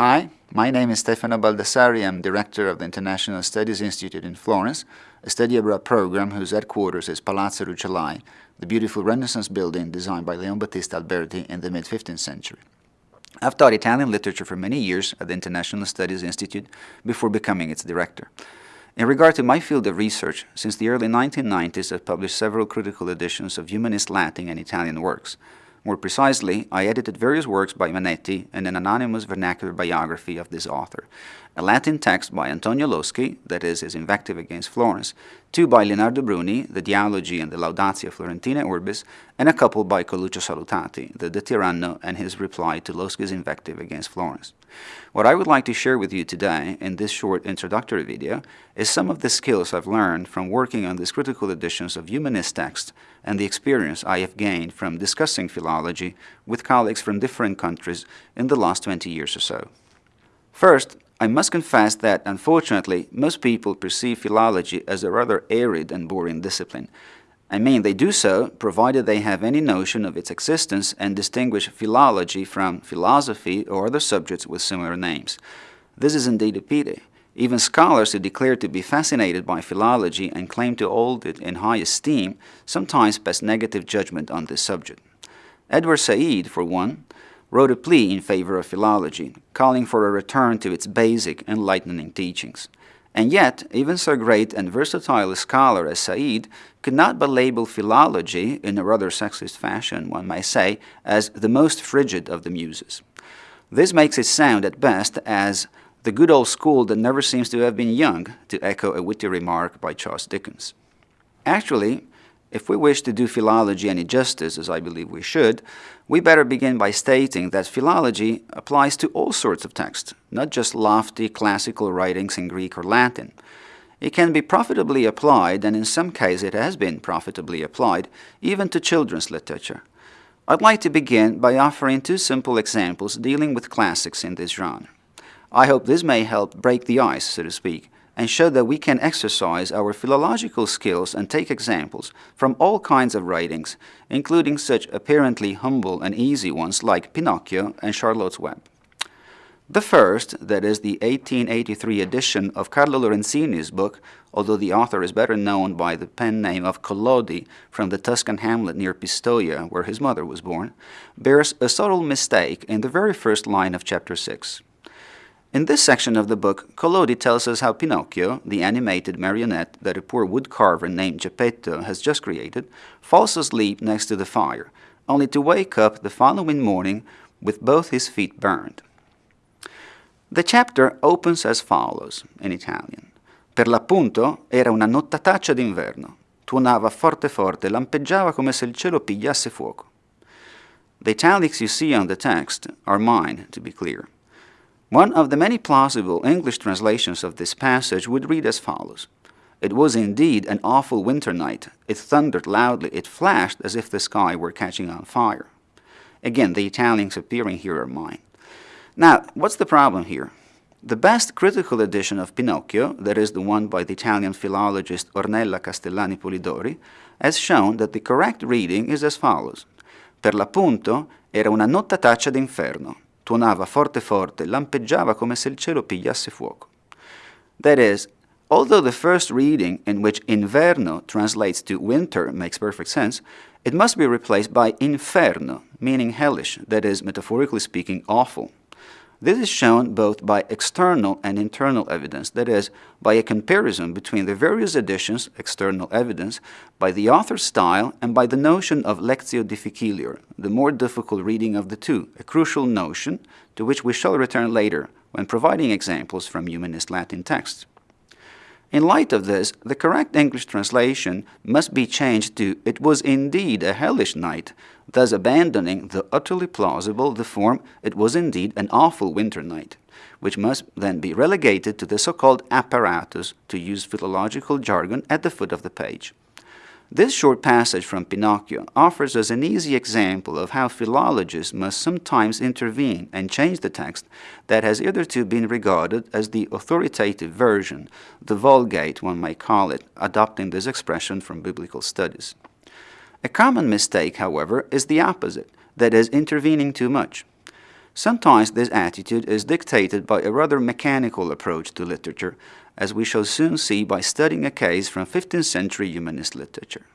Hi, my name is Stefano Baldassari. I'm director of the International Studies Institute in Florence, a study abroad program whose headquarters is Palazzo Rucellai, the beautiful Renaissance building designed by Leon Battista Alberti in the mid-15th century. I've taught Italian literature for many years at the International Studies Institute before becoming its director. In regard to my field of research, since the early 1990s I've published several critical editions of humanist Latin and Italian works, more precisely, I edited various works by Manetti and an anonymous vernacular biography of this author, a Latin text by Antonio Loschi, that is his invective against Florence, two by Leonardo Bruni, the Dialogi and the Laudatio Florentinae Urbis, and a couple by Coluccio Salutati, the De Tyranno and his reply to Loschi's invective against Florence. What I would like to share with you today in this short introductory video is some of the skills I've learned from working on these critical editions of humanist texts and the experience I have gained from discussing philology with colleagues from different countries in the last 20 years or so. First, I must confess that, unfortunately, most people perceive philology as a rather arid and boring discipline. I mean, they do so provided they have any notion of its existence and distinguish philology from philosophy or other subjects with similar names. This is indeed a pity. Even scholars who declare to be fascinated by philology and claim to hold it in high esteem sometimes pass negative judgment on this subject. Edward Said, for one, wrote a plea in favor of philology, calling for a return to its basic, enlightening teachings. And yet, even so great and versatile a scholar as Said could not but label philology, in a rather sexist fashion, one may say, as the most frigid of the muses. This makes it sound at best as the good old school that never seems to have been young, to echo a witty remark by Charles Dickens. Actually, if we wish to do philology any justice, as I believe we should, we better begin by stating that philology applies to all sorts of texts, not just lofty classical writings in Greek or Latin. It can be profitably applied, and in some cases it has been profitably applied, even to children's literature. I'd like to begin by offering two simple examples dealing with classics in this genre. I hope this may help break the ice, so to speak, and show that we can exercise our philological skills and take examples from all kinds of writings, including such apparently humble and easy ones like Pinocchio and Charlotte's Web. The first, that is the 1883 edition of Carlo Lorenzini's book, although the author is better known by the pen name of Collodi from the Tuscan hamlet near Pistoia, where his mother was born, bears a subtle mistake in the very first line of chapter 6. In this section of the book, Collodi tells us how Pinocchio, the animated marionette that a poor woodcarver named Geppetto has just created, falls asleep next to the fire, only to wake up the following morning with both his feet burned. The chapter opens as follows in Italian. Per l'appunto era una nottataccia d'inverno. Tuonava forte forte, lampeggiava come se il cielo pigliasse fuoco. The italics you see on the text are mine, to be clear. One of the many plausible English translations of this passage would read as follows. It was indeed an awful winter night. It thundered loudly. It flashed as if the sky were catching on fire. Again, the italics appearing here are mine. Now, what's the problem here? The best critical edition of Pinocchio, that is the one by the Italian philologist Ornella Castellani Polidori, has shown that the correct reading is as follows. Per l'appunto era una nottataccia d'inferno tuonava forte forte, lampeggiava come se il cielo pigliasse fuoco. That is, although the first reading, in which inverno translates to winter, makes perfect sense, it must be replaced by inferno, meaning hellish, that is, metaphorically speaking, awful. This is shown both by external and internal evidence, that is, by a comparison between the various editions, external evidence, by the author's style, and by the notion of lectio difficilior, the more difficult reading of the two, a crucial notion to which we shall return later when providing examples from humanist Latin texts. In light of this, the correct English translation must be changed to It was indeed a hellish night, thus abandoning the utterly plausible the form It was indeed an awful winter night, which must then be relegated to the so-called apparatus, to use philological jargon, at the foot of the page. This short passage from Pinocchio offers us an easy example of how philologists must sometimes intervene and change the text that has hitherto been regarded as the authoritative version, the Vulgate one might call it, adopting this expression from biblical studies. A common mistake, however, is the opposite, that is, intervening too much. Sometimes this attitude is dictated by a rather mechanical approach to literature, as we shall soon see by studying a case from 15th century humanist literature.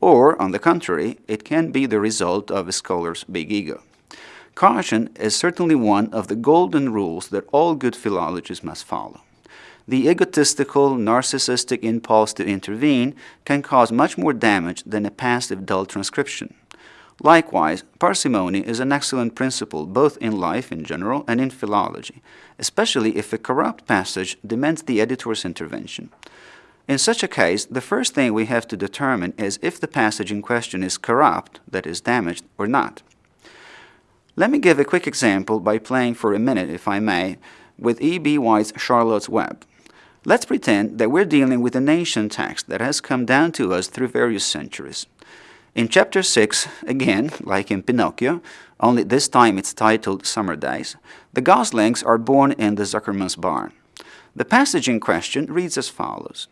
Or, on the contrary, it can be the result of a scholar's big ego. Caution is certainly one of the golden rules that all good philologists must follow. The egotistical, narcissistic impulse to intervene can cause much more damage than a passive dull transcription. Likewise, parsimony is an excellent principle both in life in general and in philology, especially if a corrupt passage demands the editor's intervention. In such a case, the first thing we have to determine is if the passage in question is corrupt, that is damaged, or not. Let me give a quick example by playing for a minute, if I may, with E.B. White's Charlotte's Web. Let's pretend that we're dealing with an ancient text that has come down to us through various centuries. In chapter 6, again, like in Pinocchio, only this time it's titled Summer Days, the goslings are born in the Zuckerman's barn. The passage in question reads as follows.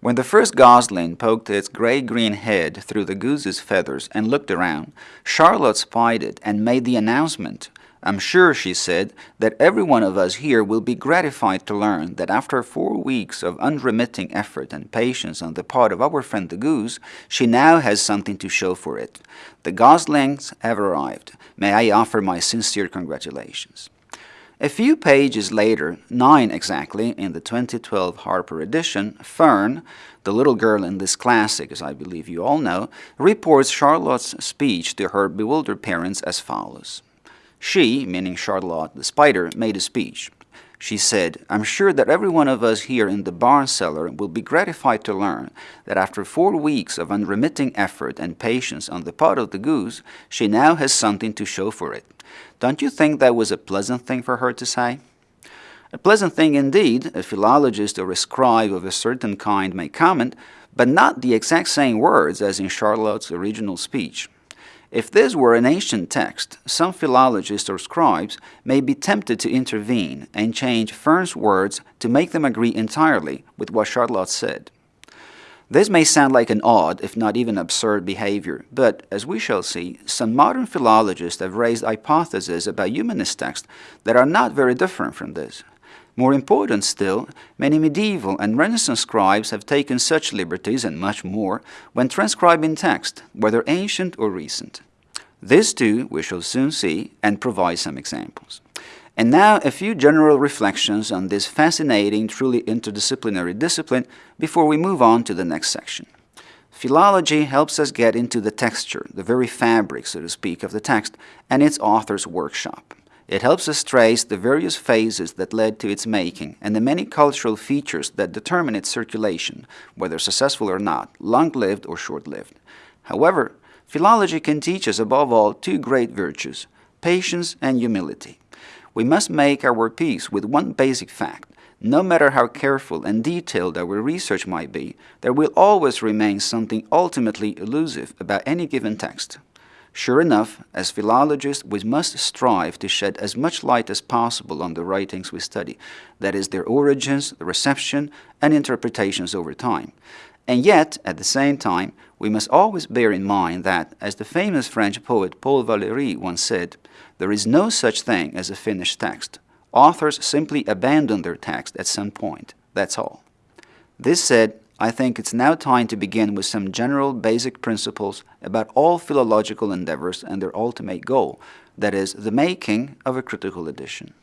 When the first gosling poked its gray-green head through the goose's feathers and looked around, Charlotte spied it and made the announcement, I'm sure, she said, that every one of us here will be gratified to learn that after four weeks of unremitting effort and patience on the part of our friend the goose, she now has something to show for it. The goslings have arrived. May I offer my sincere congratulations. A few pages later, nine exactly, in the 2012 Harper edition, Fern, the little girl in this classic, as I believe you all know, reports Charlotte's speech to her bewildered parents as follows. She, meaning Charlotte the spider, made a speech. She said, I'm sure that every one of us here in the barn cellar will be gratified to learn that after four weeks of unremitting effort and patience on the part of the goose, she now has something to show for it. Don't you think that was a pleasant thing for her to say? A pleasant thing indeed, a philologist or a scribe of a certain kind may comment, but not the exact same words as in Charlotte's original speech. If this were an ancient text, some philologists or scribes may be tempted to intervene and change Fern's words to make them agree entirely with what Charlotte said. This may sound like an odd, if not even absurd behavior, but, as we shall see, some modern philologists have raised hypotheses about humanist texts that are not very different from this. More important still, many medieval and Renaissance scribes have taken such liberties and much more when transcribing text, whether ancient or recent. This too we shall soon see and provide some examples. And now a few general reflections on this fascinating, truly interdisciplinary discipline before we move on to the next section. Philology helps us get into the texture, the very fabric, so to speak, of the text and its author's workshop. It helps us trace the various phases that led to its making and the many cultural features that determine its circulation, whether successful or not, long-lived or short-lived. However, philology can teach us above all two great virtues, patience and humility. We must make our peace with one basic fact. No matter how careful and detailed our research might be, there will always remain something ultimately elusive about any given text. Sure enough, as philologists, we must strive to shed as much light as possible on the writings we study, that is, their origins, reception, and interpretations over time. And yet, at the same time, we must always bear in mind that, as the famous French poet Paul Valéry once said, there is no such thing as a finished text. Authors simply abandon their text at some point, that's all. This said, I think it's now time to begin with some general basic principles about all philological endeavors and their ultimate goal, that is, the making of a critical edition.